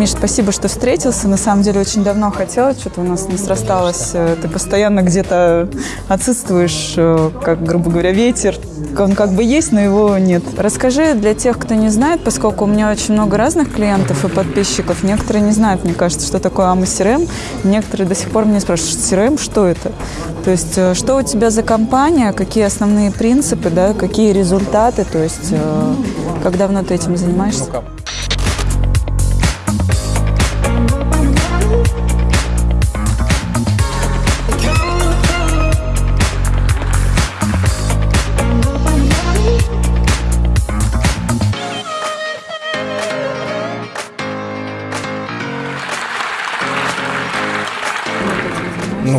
Миш, спасибо, что встретился. На самом деле очень давно хотела, что-то у нас не срасталось. Э, Ты постоянно где-то отсутствуешь, э, как, грубо говоря, ветер. Он как бы есть, но его нет. Расскажи для тех, кто не знает, поскольку у меня очень много разных клиентов и подписчиков. Некоторые не знают, мне кажется, что такое AMA CRM. Некоторые до сих пор меня спрашивают, CRM, что это? То есть, э, что у тебя за компания, какие основные принципы, да, какие результаты, то есть, как давно ты этим занимаешься?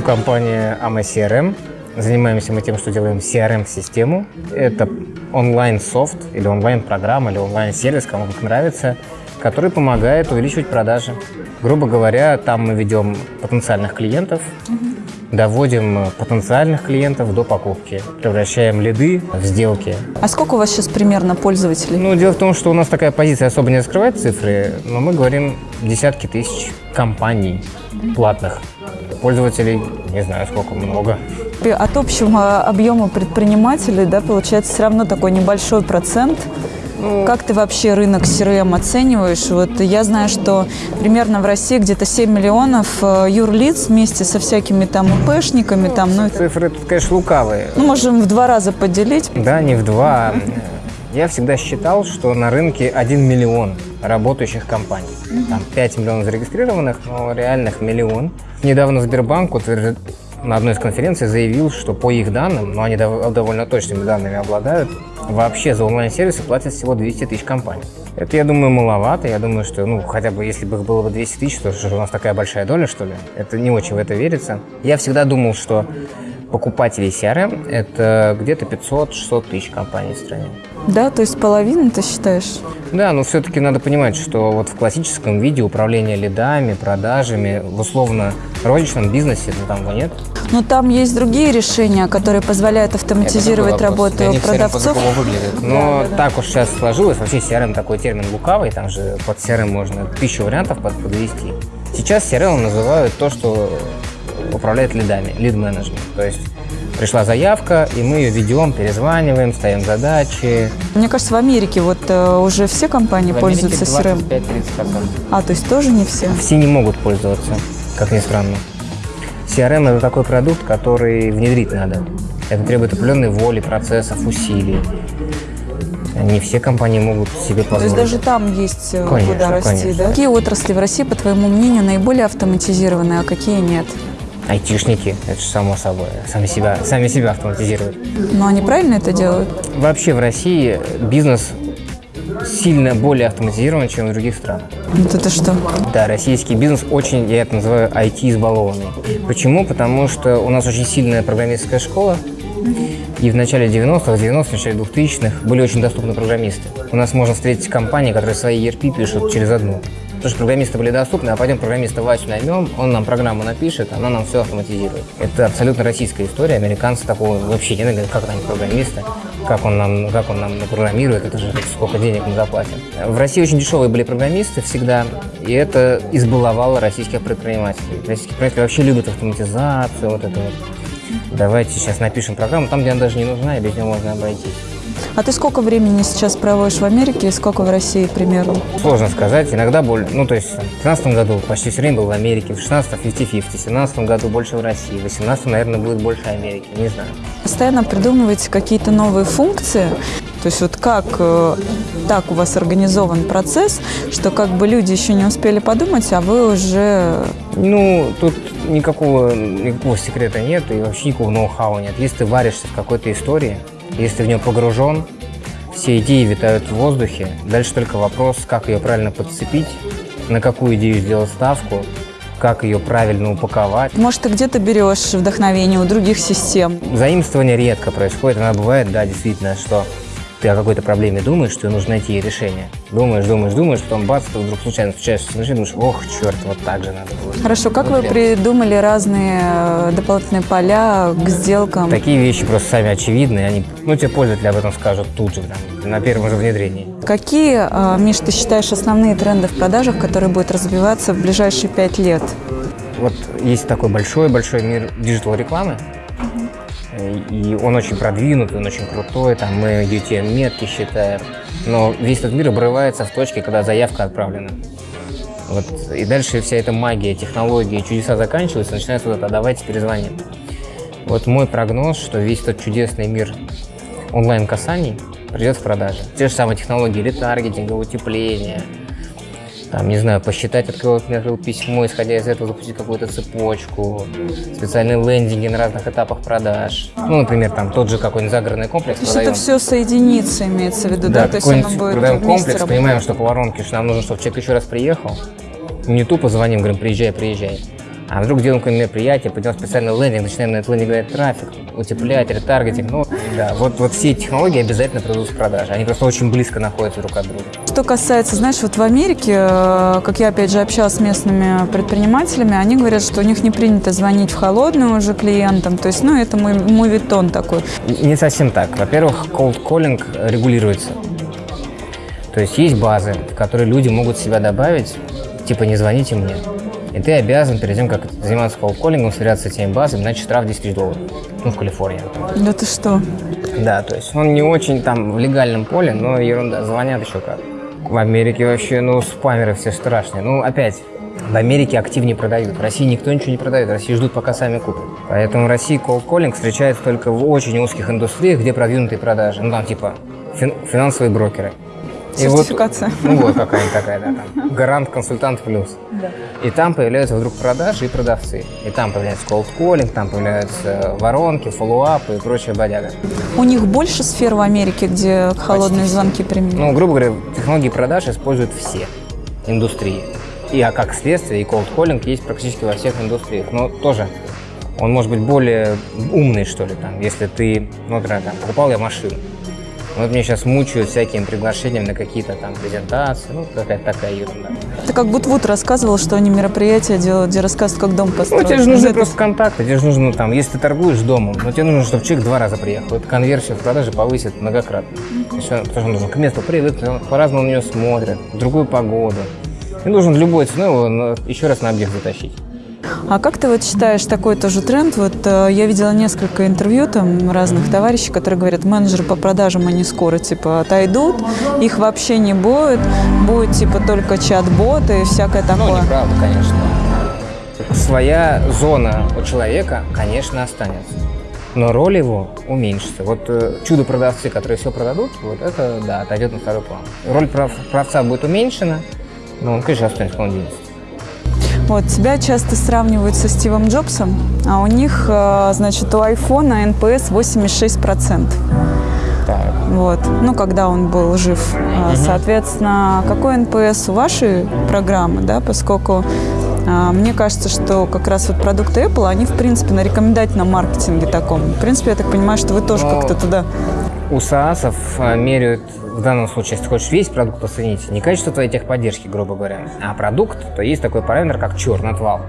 Ну, компания AMA CRM. Занимаемся мы тем, что делаем CRM-систему. Это онлайн-софт или онлайн-программа или онлайн-сервис, кому как нравится, который помогает увеличивать продажи. Грубо говоря, там мы ведем потенциальных клиентов, доводим потенциальных клиентов до покупки, превращаем лиды в сделки. А сколько у вас сейчас примерно пользователей? Ну, дело в том, что у нас такая позиция особо не раскрывает цифры, но мы говорим десятки тысяч компаний платных. Пользователей, не знаю, сколько много. От общего объема предпринимателей, да, получается все равно такой небольшой процент. Как ты вообще рынок CRM оцениваешь? Вот я знаю, что примерно в России где-то 7 миллионов э, юрлиц вместе со всякими там ИПшниками, там, ну, Цифры тут, конечно, лукавые. ну, можем в два раза поделить. Да, не в два. Я всегда считал, что на рынке 1 миллион работающих компаний. Там 5 миллионов зарегистрированных, но реальных миллион. Недавно Сбербанк утвержд- на одной из конференций заявил, что по их данным, но они дов- довольно точными данными обладают, вообще за онлайн-сервисы платят всего 200 тысяч компаний. Это, я думаю, маловато. Я думаю, что, ну, хотя бы если бы их было бы 200 тысяч, то что у нас такая большая доля, что ли? Это не очень в это верится. Я всегда думал, что покупателей CRM – это где-то 500-600 тысяч компаний в стране. Да, то есть половину ты считаешь? Да, но все-таки надо понимать, что вот в классическом виде управления лидами, продажами, в условно розничном бизнесе, ну, там его нет. Но там есть другие решения, которые позволяют автоматизировать работу продавцов. выглядит. Но так уж сейчас сложилось. Вообще CRM такой термин лукавый, там же под CRM можно тысячу вариантов под- подвести. Сейчас CRM называют то, что управляет лидами, лид-менеджмент. То есть пришла заявка, и мы ее ведем, перезваниваем, ставим задачи. Мне кажется, в Америке вот э, уже все компании пользуются CRM. 25-30%. А, то есть тоже не все? Все не могут пользоваться, как ни странно. CRM – это такой продукт, который внедрить надо. Это требует определенной воли, процессов, усилий. Не все компании могут себе То есть позволить. даже там есть э, Конечно, куда расти, конечно. да? Какие отрасли в России, по твоему мнению, наиболее автоматизированы, а какие нет? Айтишники, это же само собой, сами себя, сами себя автоматизируют. Но они правильно это делают? Вообще в России бизнес сильно более автоматизирован, чем в других странах. Вот это что? Да, российский бизнес очень, я это называю, IT-избалованный. Почему? Потому что у нас очень сильная программистская школа, и в начале 90-х, 90-х, в начале 2000-х были очень доступны программисты. У нас можно встретить компании, которые свои ERP пишут через одну. Потому что программисты были доступны, а пойдем программиста Васю наймем, он нам программу напишет, она нам все автоматизирует. Это абсолютно российская история, американцы такого вообще не говорят, как они программисты, как он нам, как он нам программирует, это же сколько денег мы заплатим. В России очень дешевые были программисты всегда, и это избаловало российских предпринимателей. Российские предприниматели вообще любят автоматизацию, вот это вот. Давайте сейчас напишем программу там, где она даже не нужна, и без нее можно обойтись. А ты сколько времени сейчас проводишь в Америке и сколько в России примерно? Сложно сказать, иногда более. Ну, то есть в 2015 году почти все время был в Америке, в 16 50-50, в 2017 году больше в России, в 2018, наверное, будет больше Америки, не знаю. Постоянно придумываете какие-то новые функции. То есть вот как э, так у вас организован процесс, что как бы люди еще не успели подумать, а вы уже... Ну, тут никакого, никакого секрета нет и вообще никакого ноу-хау нет. Если ты варишься в какой-то истории, если в нее погружен, все идеи витают в воздухе. Дальше только вопрос, как ее правильно подцепить, на какую идею сделать ставку, как ее правильно упаковать. Может, ты где-то берешь вдохновение у других систем. Заимствование редко происходит. Она бывает, да, действительно, что ты о какой-то проблеме думаешь, что нужно найти ей решение. Думаешь, думаешь, думаешь, потом бац, ты вдруг случайно встречаешься с машиной, думаешь, ох, черт, вот так же надо было. Хорошо, как Вот вы прям. придумали разные э, дополнительные поля к сделкам? Такие вещи просто сами очевидны, они, ну, тебе пользователи об этом скажут тут же, там, на первом же внедрении. Какие, э, Миш, ты считаешь основные тренды в продажах, которые будут развиваться в ближайшие пять лет? Вот есть такой большой-большой мир digital-рекламы, и он очень продвинутый, он очень крутой, там мы UTM-метки считаем, но весь этот мир обрывается в точке, когда заявка отправлена. Вот, и дальше вся эта магия, технологии, чудеса заканчиваются, начинается вот это «а давайте перезвоним». Вот мой прогноз, что весь этот чудесный мир онлайн-касаний придет в продажи. Те же самые технологии ретаргетинга, утепления, там, не знаю, посчитать, от кого ты открыл письмо, исходя из этого запустить какую-то цепочку, специальные лендинги на разных этапах продаж. Ну, например, там тот же какой-нибудь загородный комплекс То есть продаем. это все соединится, имеется в виду, да? То есть оно будет продаем комплекс, работать. понимаем, что по воронке, что нам нужно, чтобы человек еще раз приехал. Не тупо звоним, говорим, приезжай, приезжай. А вдруг делаем какое-нибудь мероприятие, пойдем специальный лендинг, начинаем на этот лендинг говорить трафик, утеплять, ретаргетинг. Ну, да, вот, вот все технологии обязательно придут в продажи. Они просто очень близко находятся друг от друга. Что касается, знаешь, вот в Америке, э, как я опять же общалась с местными предпринимателями, они говорят, что у них не принято звонить в холодную уже клиентам. То есть, ну, это мой мувитон такой. Не совсем так. Во-первых, cold calling регулируется. То есть есть базы, в которые люди могут себя добавить, типа не звоните мне. И ты обязан перед тем, как заниматься колл-коллингом, сверяться с этими базами, иначе штраф 10 тысяч долларов. Ну, в Калифорнии. Да ты что? Да, то есть он не очень там в легальном поле, но ерунда, звонят еще как. В Америке вообще, ну, спамеры все страшные. Ну, опять, в Америке активнее продают. В России никто ничего не продает, в России ждут, пока сами купят. Поэтому в России колл-коллинг встречается только в очень узких индустриях, где продвинутые продажи. Ну, там типа фин- финансовые брокеры. И вот- Сертификация. ну, вот какая-нибудь такая, да, там. Гарант, консультант плюс. И там появляются вдруг продажи и продавцы. И там появляется calling, там появляются воронки, фоллоуапы и прочая бодяга. У них больше сфер в Америке, где холодные звонки применяют? Ну, грубо говоря, технологии продаж используют все индустрии. И а как следствие, и calling есть практически во всех индустриях. Но тоже он может быть более умный, что ли, там, если ты, ну, например, там, покупал я машину. Вот мне сейчас мучают всякими приглашениями на какие-то там презентации, ну, какая-то такая ерунда. Это как Бутвуд рассказывал, что они мероприятия делают, где рассказывают, как дом Ну, построить. тебе же нужны Это- просто контакты, тебе же нужно там, если ты торгуешь домом, но тебе нужно, чтобы человек два раза приехал. Это конверсию в продаже повысит многократно. Он- Потому что он должен к месту привыкнуть, он по-разному на нее смотрит, в другую погоду. Ты должен любой ценой его еще раз на объект затащить. А как ты вот считаешь такой тоже тренд? Вот э, я видела несколько интервью там разных товарищей, которые говорят, менеджеры по продажам, они скоро типа отойдут, их вообще не будет, будет типа только чат-боты и всякое Ну, такое. неправда, конечно. Своя зона у человека, конечно, останется. Но роль его уменьшится. Вот э, чудо-продавцы, которые все продадут, вот это, да, отойдет на второй план. Роль прав- продавца будет уменьшена, но он, конечно, останется денется. Вот, тебя часто сравнивают со Стивом Джобсом, а у них, э, значит, у айфона NPS 86%. Так. Вот. Ну, когда он был жив. А, Соответственно, какой NPS у вашей программы, да, поскольку а, мне кажется, что как раз вот продукты Apple, они, в принципе, на рекомендательном маркетинге таком. В принципе, я так понимаю, что вы тоже Ну, как-то туда... У SaaS ов э, меряют в данном случае, если хочешь весь продукт оценить, не качество твоей техподдержки, грубо говоря, а продукт, то есть такой параметр, как churn, отвал.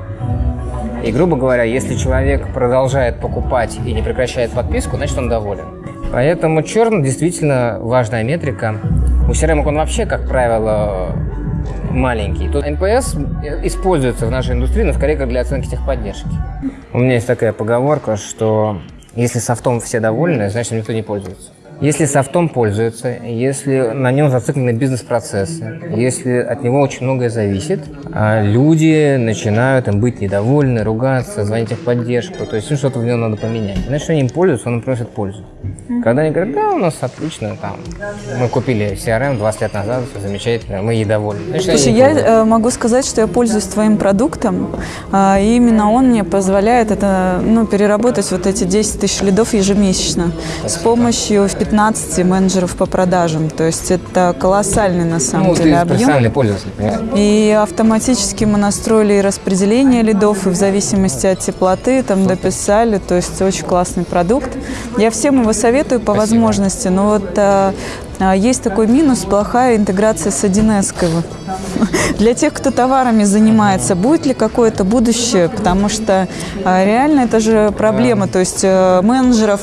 И, грубо говоря, если человек продолжает покупать и не прекращает подписку, значит он доволен. Поэтому черный действительно важная метрика. У CRM он вообще, как правило, маленький. Тут NPS используется в нашей индустрии, но скорее как для оценки техподдержки. У меня есть такая поговорка, что если софтом все довольны, значит никто не пользуется. Если софтом пользуется, если на нем зациклены бизнес-процессы, если от него очень многое зависит, а люди начинают им быть недовольны, ругаться, звонить в поддержку, то есть им что-то в нем надо поменять. Значит, они им пользуются, он им приносит пользу. Когда они говорят, да, у нас отлично, там, мы купили CRM 20 лет назад, все замечательно, мы ей довольны. Значит, Слушай, я пользуются. э, могу сказать, что я пользуюсь твоим продуктом, а, и именно он мне позволяет это, ну, переработать вот эти 10 тысяч лидов ежемесячно с помощью 15 менеджеров по продажам. То есть это колоссальный на самом ну, деле ты объем. профессиональный пользователь, понимаешь? И автоматически мы настроили и распределение лидов, и в зависимости от теплоты там дописали. То есть очень классный продукт. Я всем его советую по Спасибо. возможности. Но вот а, есть такой минус, плохая интеграция с 1С. Для тех, кто товарами занимается, будет ли какое-то будущее? Потому что а, реально это же проблема. То есть э, менеджеров,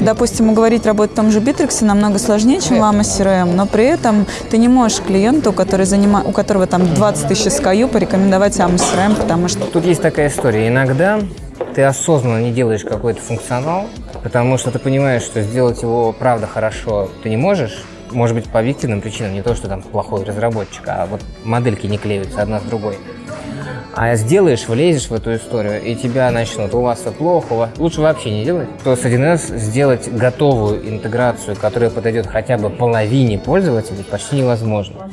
допустим, уговорить работать в том же Битриксе намного сложнее, чем AMA CRM, но при этом ты не можешь клиенту, который занима... у которого там 20 тысяч SKU, порекомендовать AMA CRM, потому что Тут есть такая история. Иногда ты осознанно не делаешь какой-то функционал, потому что ты понимаешь, что сделать его правда хорошо ты не можешь. Может быть, по объективным причинам, не то, что там плохой разработчик, а вот модельки не клеются одна с другой. А сделаешь, влезешь в эту историю, и тебя начнут, у вас все плохо, лучше вообще не делать. То с 1С сделать готовую интеграцию, которая подойдет хотя бы половине пользователей, почти невозможно.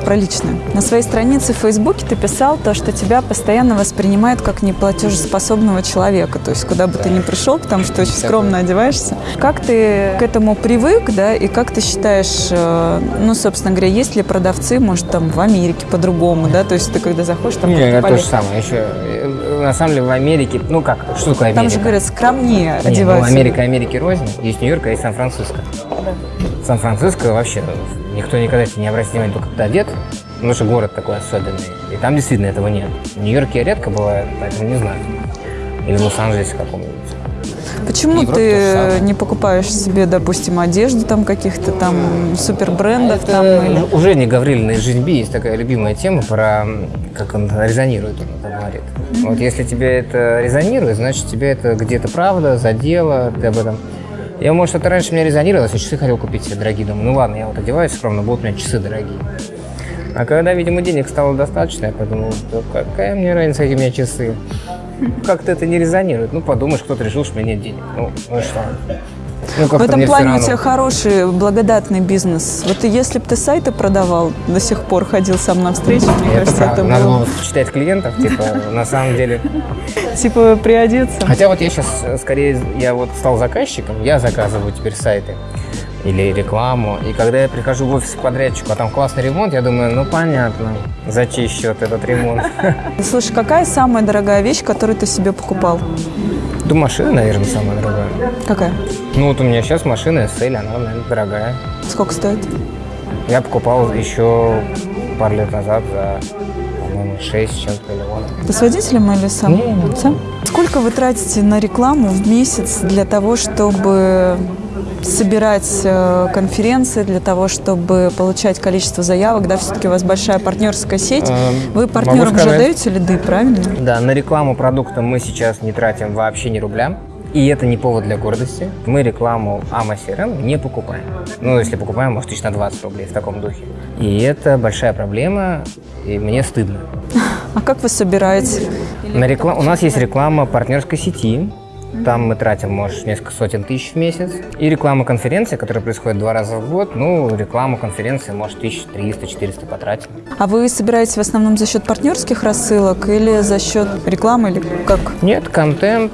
Про личное. На своей странице в Фейсбуке ты писал то, что тебя постоянно воспринимают как неплатежеспособного человека. То есть куда бы ты ни пришел, потому что очень скромно одеваешься. Как ты к этому привык, да, и как ты считаешь, э, ну, собственно говоря, есть ли продавцы, может, там в Америке по-другому, да, то есть ты когда заходишь, там... Не, как-то это то же самое. Еще, э, на самом деле, в Америке, ну как, что такое Америка? Там же говорят, скромнее Не, ну. Америка Америки рознь. Есть Нью-Йорк, а есть Сан-Франциско. Сан-Франциско вообще никто никогда не обратит внимания, только когда одет, потому что город такой особенный. И там действительно этого нет. В Нью-Йорке редко бывает, поэтому не знаю. Или в Лос-Анджелесе каком-нибудь. Почему ты не покупаешь себе, допустим, одежду там каких-то там супербрендов там Это или... уже не Гаврилина из «Жизнь Би» есть такая любимая тема про, как он резонирует, он это говорит. Вот если тебе это резонирует, значит тебе это где-то правда, задело, ты об этом... Я, может, это раньше мне резонировалось, я часы хотел купить себе дорогие, думаю, ну ладно, я вот одеваюсь скромно, будут у меня часы дорогие. А когда, видимо, денег стало достаточно, я подумал, да какая мне разница, какие у меня часы. Как-то это не резонирует. Ну, подумаешь, кто-то решил, что у меня нет денег. Ну, ну что? Ну, В этом плане у тебя хороший, благодатный бизнес. Вот если бы ты сайты продавал, до сих пор ходил сам на встречи, мне Это кажется, правда. это Надо было было читать клиентов, типа, на самом деле. типа приодеться. Хотя вот я сейчас скорее, я вот стал заказчиком, я заказываю теперь сайты или рекламу. И когда я прихожу в офис к подрядчику, а там классный ремонт, я думаю, ну понятно, за чей счет этот ремонт. Слушай, какая самая дорогая вещь, которую ты себе покупал? Да машина, наверное, самая дорогая. Какая? Ну вот у меня сейчас машина SL, она, наверное, дорогая. Сколько стоит? Я покупал еще пару лет назад за, по-моему, 6 с чем-то миллионов. Ты с водителем или сам? Не, не. Сам? Сколько вы тратите на рекламу в месяц для того, чтобы собирать э, конференции, для того, чтобы получать количество заявок, да, все-таки у вас большая партнерская сеть. Эм, Вы партнерам сказать. даете лиды, правильно? Да, на рекламу продукта мы сейчас не тратим вообще ни рубля. И это не повод для гордости. Мы рекламу AMA CRM не покупаем. Ну, если покупаем, может, тысяч на 20 рублей в таком духе. И это большая проблема, и мне стыдно. А как вы собираете? На реклам... У нас есть реклама партнерской сети. Там мы тратим, может, несколько сотен тысяч в месяц. И реклама конференции, которая происходит два раза в год. Ну, рекламу конференции, может, 1300-400 потратим. А вы собираете в основном за счет партнерских рассылок или за счет рекламы, или как? Нет, контент,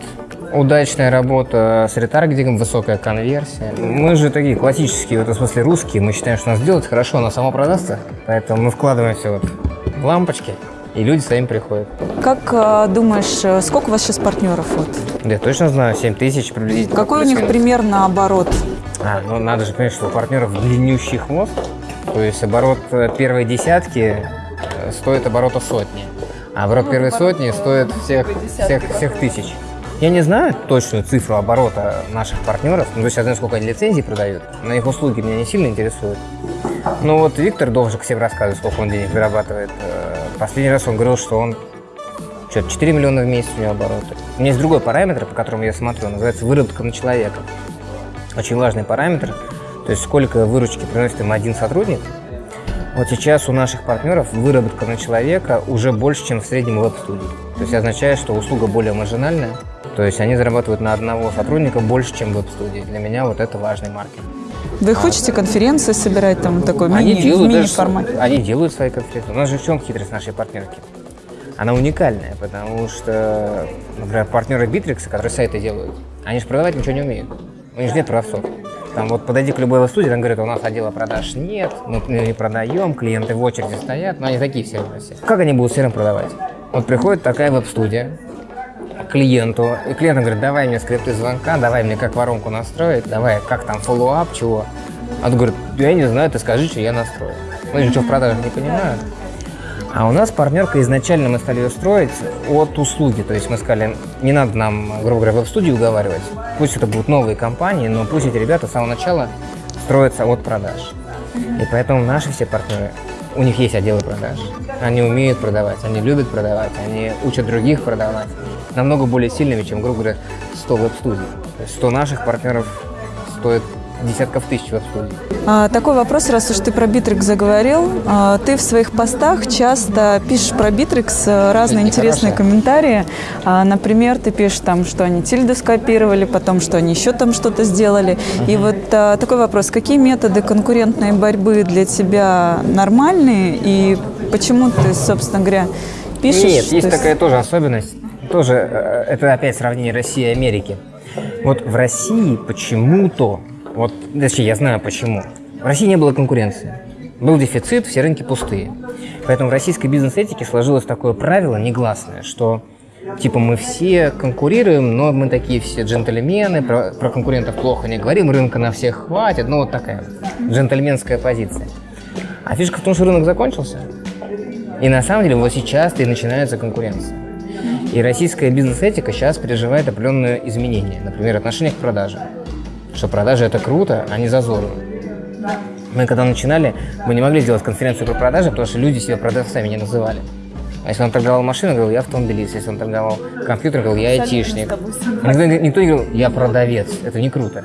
удачная работа с ретаргетингом, высокая конверсия. Мы же такие классические, в этом смысле русские. Мы считаем, что нас делать хорошо, она сама продастся. Поэтому мы вкладываемся вот в лампочки, и люди сами приходят. Как э, думаешь, э, сколько у вас сейчас партнеров? Вот? Да я точно знаю, 7 тысяч приблизительно. Какой у них примерно оборот? А, ну надо же понять, что у партнеров длиннющий хвост. То есть оборот э, первой десятки стоит оборота сотни. А оборот первой сотни стоит всех, всех, всех тысяч. Я не знаю точную цифру оборота наших партнеров, но то есть я знаю, сколько они лицензий продают, но их услуги меня не сильно интересуют. Ну вот Виктор Довжик всем рассказывает, сколько он денег зарабатывает. Последний раз он говорил, что он что-то 4 миллиона в месяц у него обороты. У меня есть другой параметр, по которому я смотрю, называется выработка на человека. Очень важный параметр, то есть сколько выручки приносит им один сотрудник. Вот сейчас у наших партнеров выработка на человека уже больше, чем в среднем веб-студии. То есть означает, что услуга более маржинальная, то есть они зарабатывают на одного сотрудника больше, чем веб-студии. Для меня вот это важный маркер. Вы хотите конференции собирать там такой Они мини, делают, даже, мини-формате? они делают свои конференции. У нас же в чем хитрость нашей партнерки? она уникальная, потому что, например, партнеры Bittrex, которые сайты делают, они же продавать ничего не умеют. У них же нет продавцов. Там вот подойди к любой студии, там говорят, у нас отдела продаж нет, мы не продаем, клиенты в очереди стоят, но они такие все все. Как они будут все равно продавать? Вот приходит такая веб-студия клиенту, и клиент говорит, давай мне скрипты звонка, давай мне как воронку настроить, давай, как там follow-up, чего. А он говорит, я не знаю, ты скажи, что я настрою. Мы же ничего в продажах не понимают. А у нас партнерка изначально мы стали ее строить от услуги. То есть мы сказали, не надо нам, грубо говоря, веб-студию уговаривать. Пусть это будут новые компании, но пусть эти ребята с самого начала строятся от продаж. И поэтому наши все партнеры, у них есть отделы продаж. Они умеют продавать, они любят продавать, они учат других продавать. Намного более сильными, чем, грубо говоря, 100 веб-студий. То есть 100 наших партнеров стоит десятков тысяч веб-студий. А, такой вопрос, раз уж ты про Bittrex заговорил. А, ты в своих постах часто пишешь про Bittrex э, разные Это интересные хорошо. комментарии. А, например, ты пишешь там, что они тильду скопировали, потом, что они еще там что-то сделали. Uh-huh. И вот а, такой вопрос. Какие методы конкурентной борьбы для тебя нормальные? И почему ты, собственно говоря, пишешь? Нет, есть, есть такая тоже особенность. Тоже, э, это опять сравнение России и Америки. Вот в России почему-то вот, точнее, я знаю почему. В России не было конкуренции. Был дефицит, все рынки пустые. Поэтому в российской бизнес-этике сложилось такое правило негласное, что типа мы все конкурируем, но мы такие все джентльмены, про, про конкурентов плохо не говорим, рынка на всех хватит, ну вот такая джентльменская позиция. А фишка в том, что рынок закончился. И на самом деле вот сейчас-то и начинается конкуренция. И российская бизнес-этика сейчас переживает определенные изменения, например, отношение к продаже что продажи это круто, а не зазорно. Мы когда начинали, мы не могли сделать конференцию про продажи, потому что люди себя продавцами не называли. А если он торговал машиной, говорил, я автомобилист. Если он торговал компьютером, говорил, я айтишник. Никто, никто не говорил, я продавец. Это не круто.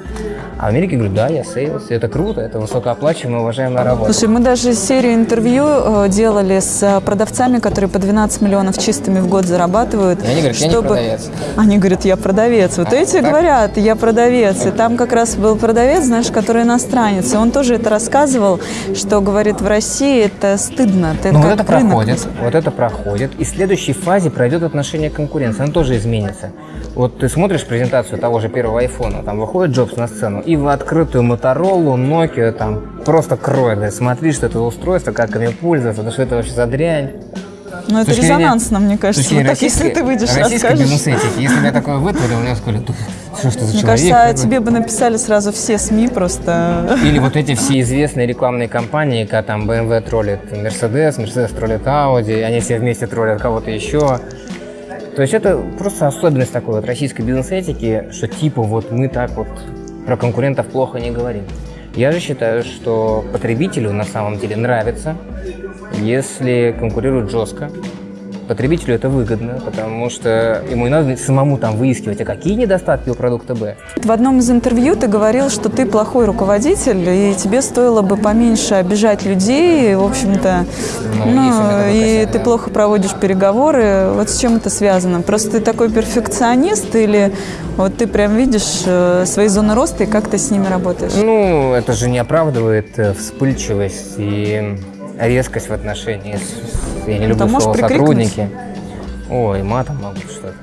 А в Америке говорят, да, я sales. Это круто, это высокооплачиваемая, уважаемая работа. Слушай, мы даже серию интервью э, делали с э, продавцами, которые по 12 миллионов чистыми в год зарабатывают. И они говорят, чтобы... я не продавец. Они говорят, я продавец. Вот а, эти так? говорят, я продавец. И там как раз был продавец, знаешь, который иностранец. И он тоже это рассказывал, что, говорит, в России это стыдно. Это ну, вот это проходит, вот это проходит проходит, и в следующей фазе пройдет отношение к конкуренции, оно тоже изменится. Вот ты смотришь презентацию того же первого айфона, там выходит Джобс на сцену, и в открытую Motorola, Nokia там просто кроет, да, смотри, что это устройство, как ими пользоваться, да что это вообще за дрянь. Ну, это резонансно, мне кажется. Вот так, если ты выйдешь, расскажешь. бизнес-этики. Если бы я такое вытворил, меня сказали, что, что за Мне человек? кажется, тебе бы написали сразу все СМИ просто. Или вот эти все известные рекламные кампании, когда там BMW троллит Mercedes, Mercedes троллит Audi, они все вместе троллят кого-то еще. То есть это просто особенность такой вот российской бизнес-этики, что типа вот мы так вот про конкурентов плохо не говорим. Я же считаю, что потребителю на самом деле нравится, если конкурируют жестко, Потребителю это выгодно, потому что ему не надо самому там выискивать, а какие недостатки у продукта Б. В одном из интервью ты говорил, что ты плохой руководитель, и тебе стоило бы поменьше обижать людей, в общем-то, ну, ну и ты да. плохо проводишь переговоры. Вот с чем это связано? Просто ты такой перфекционист или вот ты прям видишь э, свои зоны роста и как ты с ними работаешь? Ну, это же не оправдывает э, вспыльчивость и резкость в отношении с, я не люблю слово сотрудники. Ой, матом могу что-то.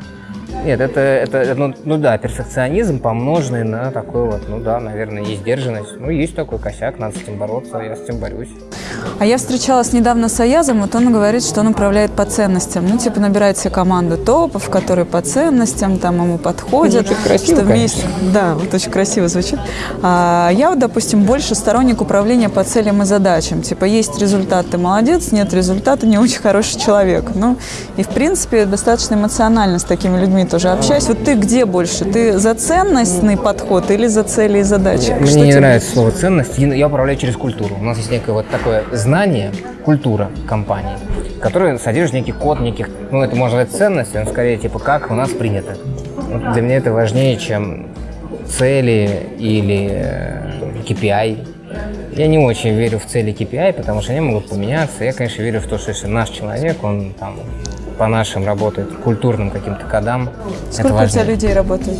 Нет, это, это ну, ну да, перфекционизм, помноженный на такой вот, ну да, наверное, несдержанность. Ну, есть такой косяк, надо с этим бороться, я с этим борюсь. А я встречалась недавно с Аязом, вот он говорит, что он управляет по ценностям. Ну, типа, набирает себе команду топов, которые по ценностям там ему подходят. Звучит красиво, что вместе... Да, вот очень красиво звучит. А я вот, допустим, больше сторонник управления по целям и задачам. Типа, есть результат, ты молодец, нет результата, не очень хороший человек. Ну, и, в принципе, достаточно эмоционально с такими людьми тоже общаюсь. Вот ты где больше? Ты за ценностный подход или за цели и задачи? Мне Что не тебе? нравится слово ценность. Я управляю через культуру. У нас есть некое вот такое знание, культура компании, которая содержит некий код, неких, ну, это можно сказать ценности, но скорее, типа, как у нас принято. Вот для меня это важнее, чем цели или KPI. Э, я не очень верю в цели KPI, потому что они могут поменяться. Я, конечно, верю в то, что если наш человек, он там по нашим работает, культурным каким-то кодам. Сколько у тебя людей работает?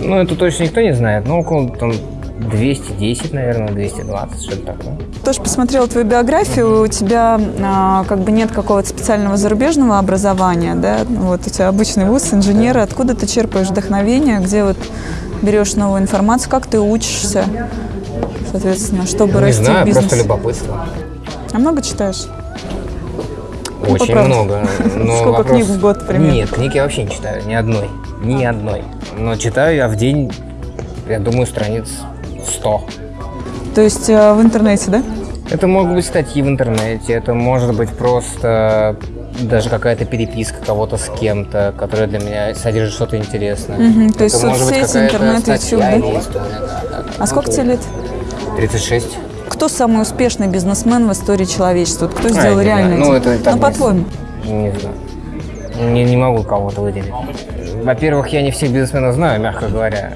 Ну, это точно никто не знает, но около там, 210, наверное, 220, что-то такое. Тоже посмотрела твою биографию, у тебя а, как бы нет какого-то специального зарубежного образования, да? Вот у тебя обычный вуз, инженер. Откуда ты черпаешь вдохновение, где вот берешь новую информацию, как ты учишься, соответственно, чтобы Не расти в знаю, бизнесе? просто любопытство. А много читаешь? Очень правде. много. Но Сколько вопрос- книг в год примерно? Нет, книг я вообще не читаю, ни одной. Ни одной. Но читаю я в день, я думаю, страниц 100. То есть э, в интернете, да? Это могут быть статьи в интернете, это может быть просто даже какая-то переписка кого-то с кем-то, которая для меня содержит что-то интересное. Мгм, то есть соцсети, интернет, YouTube, да? да, да. А сколько тебе лет? 36. Кто самый успешный бизнесмен в истории человечества? Вот Кто сделал не реально? Ну, это так ну, не- по-твоему. Не знаю. Не, не могу кого-то выделить. Во-первых, я не всех бизнесменов знаю, мягко говоря.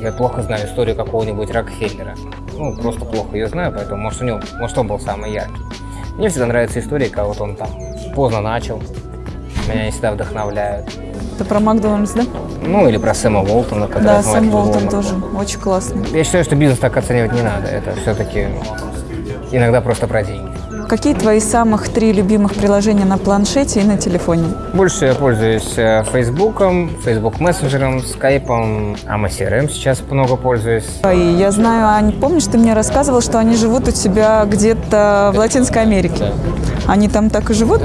Я плохо знаю историю какого-нибудь Рокфеллера. Ну, просто плохо ее знаю, поэтому, может, у него, может, он был самый яркий. Мне всегда нравятся истории, как вот он там поздно начал. Меня они всегда вдохновляют. Это про Макдональдс, да? Ну, или про Сэма Уолтона, который Да, Сэм Walmart. тоже очень классный. Я считаю, что бизнес так оценивать не надо. Это все-таки иногда просто про деньги. Какие твои самых три любимых приложения на планшете и на телефоне? Больше я пользуюсь э, Фейсбуком, Фейсбук мессенджером, Скайпом, AMA CRM сейчас много пользуюсь. И я знаю, Ань, помнишь, ты мне рассказывал, что они живут у тебя где-то в Латинской Америке? Они там так и живут?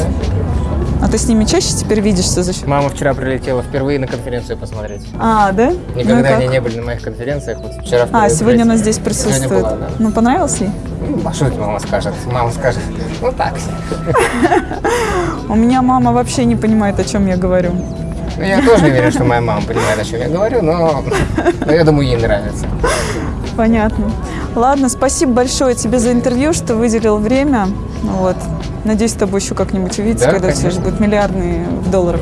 А ты с ними чаще теперь видишься за счет? Мама вчера прилетела впервые на конференцию посмотреть. А, да? Ну Никогда как? они не были на моих конференциях, вот вчера А, сегодня она здесь присутствует. была, да. Ну, понравилось ей? Ну, что это мама скажет? Мама скажет, ну так. У меня мама вообще не понимает, о чем я говорю. Ну, я тоже не верю, что моя мама понимает, о чем я говорю, но, но я думаю, ей нравится. Понятно. Ладно, спасибо большое тебе за интервью, что выделил время. Вот. Надеюсь, с тобой еще как-нибудь увидеться, Да, когда конечно. уже будет миллиардные в долларах.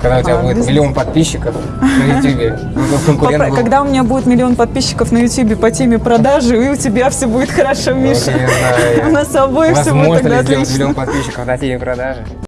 Когда у тебя А, будет бизнес. миллион подписчиков на YouTube, Попро-. Когда у меня будет миллион подписчиков на YouTube по теме продажи, и у тебя все будет хорошо, Миша. У нас с обоих все будет тогда отлично. миллион подписчиков на теме продажи?